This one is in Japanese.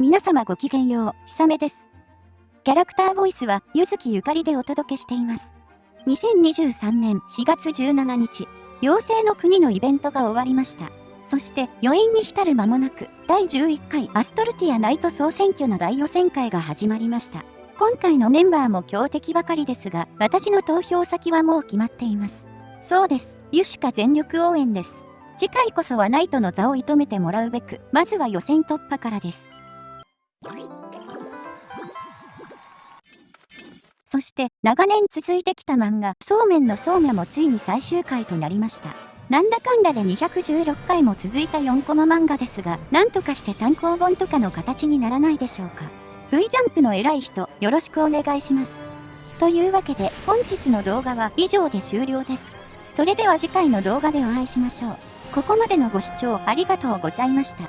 皆様ごきげんよう、ひさめです。キャラクターボイスは、ゆずきゆかりでお届けしています。2023年4月17日、妖精の国のイベントが終わりました。そして余韻に浸る間もなく、第11回アストルティアナイト総選挙の大予選会が始まりました。今回のメンバーも強敵ばかりですが、私の投票先はもう決まっています。そうです。ユシカ全力応援です。次回こそはナイトの座を射止めてもらうべく、まずは予選突破からです。そして長年続いてきた漫画そうめんのそうめもついに最終回となりました。なんだかんだで216回も続いた4コマ漫画ですが、なんとかして単行本とかの形にならないでしょうか。V ジャンプの偉い人、よろしくお願いします。というわけで、本日の動画は以上で終了です。それでは次回の動画でお会いしましょう。ここまでのご視聴ありがとうございました。